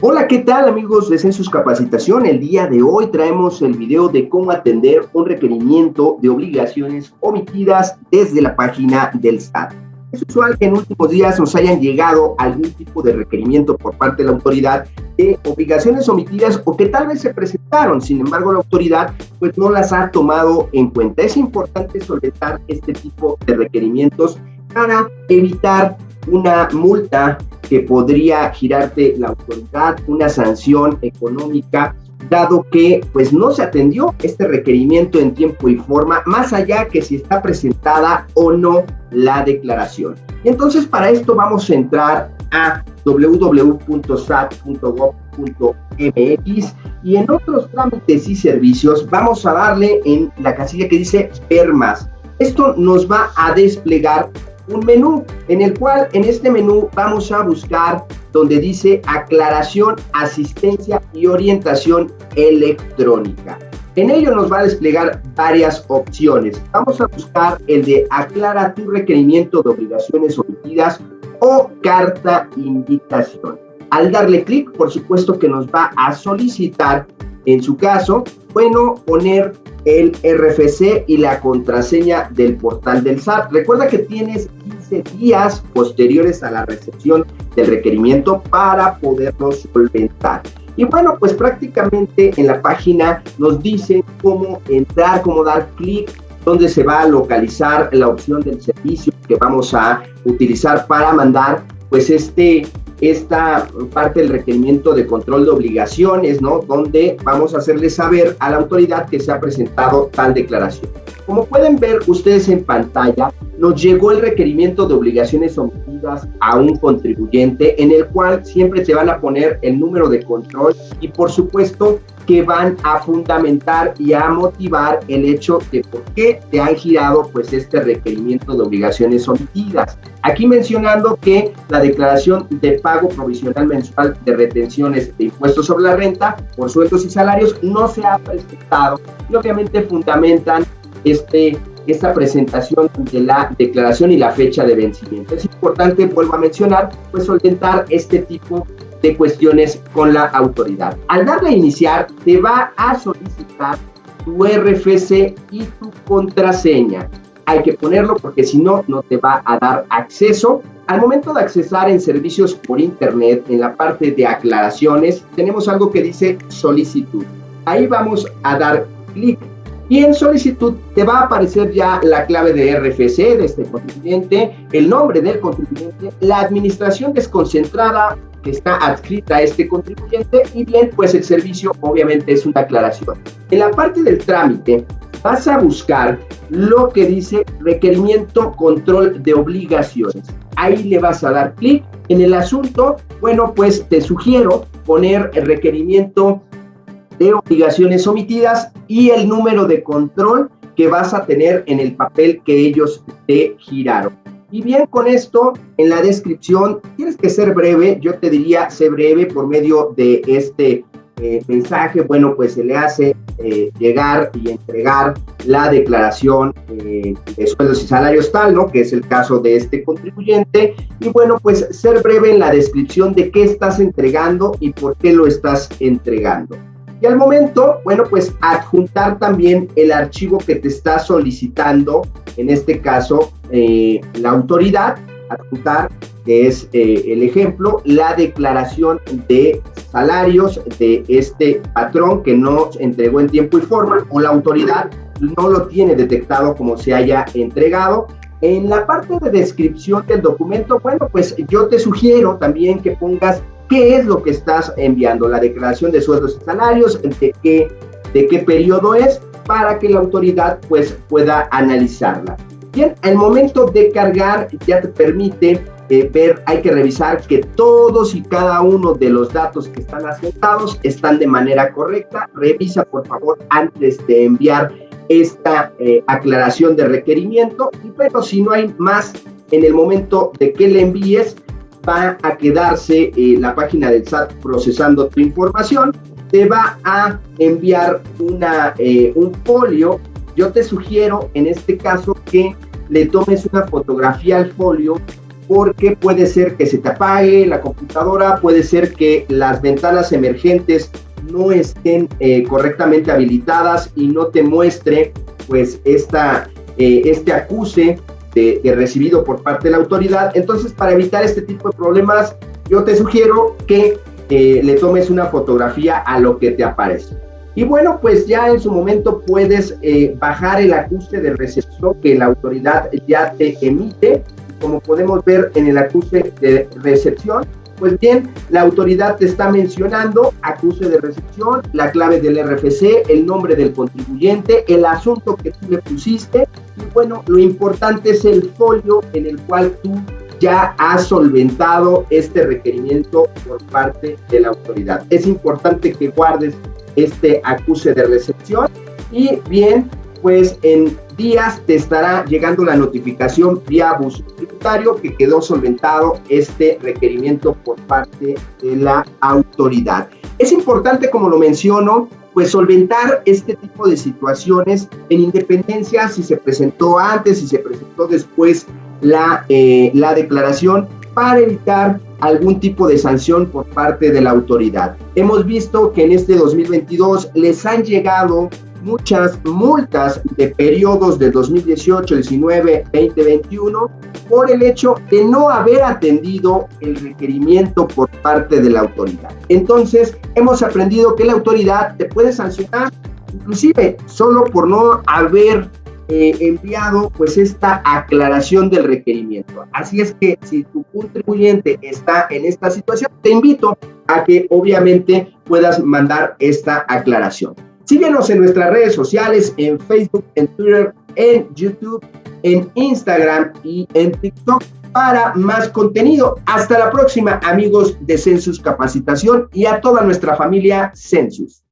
Hola, ¿qué tal amigos de Census Capacitación? El día de hoy traemos el video de cómo atender un requerimiento de obligaciones omitidas desde la página del SAT. Es usual que en últimos días nos hayan llegado algún tipo de requerimiento por parte de la autoridad de obligaciones omitidas o que tal vez se presentaron, sin embargo la autoridad pues no las ha tomado en cuenta. Es importante solventar este tipo de requerimientos para evitar una multa que podría girarte la autoridad, una sanción económica, dado que pues no se atendió este requerimiento en tiempo y forma, más allá que si está presentada o no la declaración. Y entonces para esto vamos a entrar a www.sat.gov.mx y en otros trámites y servicios vamos a darle en la casilla que dice ver más. Esto nos va a desplegar un menú en el cual en este menú vamos a buscar donde dice aclaración, asistencia y orientación electrónica. En ello nos va a desplegar varias opciones. Vamos a buscar el de aclara tu requerimiento de obligaciones omitidas o carta invitación. Al darle clic, por supuesto que nos va a solicitar, en su caso, bueno, poner el RFC y la contraseña del portal del SAT. Recuerda que tienes 15 días posteriores a la recepción del requerimiento para poderlo solventar. Y bueno, pues prácticamente en la página nos dice cómo entrar, cómo dar clic, dónde se va a localizar la opción del servicio que vamos a utilizar para mandar pues este esta parte del requerimiento de control de obligaciones, ¿no? Donde vamos a hacerle saber a la autoridad que se ha presentado tal declaración. Como pueden ver ustedes en pantalla, nos llegó el requerimiento de obligaciones omitidas a un contribuyente en el cual siempre te van a poner el número de control y por supuesto que van a fundamentar y a motivar el hecho de por qué te han girado pues este requerimiento de obligaciones omitidas. Aquí mencionando que la declaración de pago provisional mensual de retenciones de impuestos sobre la renta por sueldos y salarios no se ha presentado y obviamente fundamentan este esta presentación de la declaración y la fecha de vencimiento. Es importante, vuelvo a mencionar, pues solventar este tipo de cuestiones con la autoridad. Al darle a iniciar, te va a solicitar tu RFC y tu contraseña. Hay que ponerlo porque si no, no te va a dar acceso. Al momento de accesar en servicios por internet, en la parte de aclaraciones, tenemos algo que dice solicitud. Ahí vamos a dar clic y en solicitud te va a aparecer ya la clave de RFC de este contribuyente, el nombre del contribuyente, la administración desconcentrada que está adscrita a este contribuyente y bien, pues el servicio obviamente es una aclaración. En la parte del trámite vas a buscar lo que dice requerimiento control de obligaciones. Ahí le vas a dar clic en el asunto. Bueno, pues te sugiero poner el requerimiento de obligaciones omitidas y el número de control que vas a tener en el papel que ellos te giraron. Y bien, con esto en la descripción, tienes que ser breve, yo te diría, sé breve por medio de este eh, mensaje, bueno, pues se le hace eh, llegar y entregar la declaración eh, de sueldos y salarios tal, ¿no? Que es el caso de este contribuyente. Y bueno, pues ser breve en la descripción de qué estás entregando y por qué lo estás entregando. Y al momento, bueno, pues adjuntar también el archivo que te está solicitando, en este caso, eh, la autoridad, adjuntar, que es eh, el ejemplo, la declaración de salarios de este patrón que no entregó en tiempo y forma o la autoridad no lo tiene detectado como se haya entregado. En la parte de descripción del documento, bueno, pues yo te sugiero también que pongas qué es lo que estás enviando, la declaración de sueldos y salarios, de qué, de qué periodo es, para que la autoridad pues pueda analizarla. Bien, el momento de cargar ya te permite eh, ver, hay que revisar que todos y cada uno de los datos que están asentados están de manera correcta. Revisa por favor antes de enviar esta eh, aclaración de requerimiento y pero si no hay más en el momento de que le envíes, va a quedarse eh, la página del SAT procesando tu información, te va a enviar una, eh, un folio. Yo te sugiero en este caso que le tomes una fotografía al folio porque puede ser que se te apague la computadora, puede ser que las ventanas emergentes no estén eh, correctamente habilitadas y no te muestre pues esta, este acuse de, recibido por parte de la autoridad. Entonces, para evitar este tipo de problemas, yo te sugiero que eh, le tomes una fotografía a lo que te aparece. Y bueno, pues ya en su momento puedes bajar el acuse de recepción que la autoridad ya te emite como podemos ver en el acuse de recepción, pues bien, la autoridad te está mencionando acuse de recepción, la clave del RFC, el nombre del contribuyente, el asunto que tú le pusiste y bueno, lo importante es el folio en el cual tú ya has solventado este requerimiento por parte de la autoridad. Es importante que guardes este acuse de recepción y bien, pues en días te estará llegando la notificación vía bus tributario que quedó solventado este requerimiento por parte de la autoridad. Es importante, como lo menciono, pues solventar este tipo de situaciones en independencia si se presentó antes, si se presentó después la, eh, la declaración para evitar algún tipo de sanción por parte de la autoridad. Hemos visto que en este 2022 les han llegado muchas multas de periodos de 2018, 19, 20, 21 por el hecho de no haber atendido el requerimiento por parte de la autoridad. Entonces, hemos aprendido que la autoridad te puede sancionar inclusive solo por no haber eh, enviado pues esta aclaración del requerimiento. Así es que si tu contribuyente está en esta situación, te invito a que obviamente puedas mandar esta aclaración. Síguenos en nuestras redes sociales, en Facebook, en Twitter, en YouTube, en Instagram y en TikTok para más contenido. Hasta la próxima, amigos de Census Capacitación y a toda nuestra familia Census.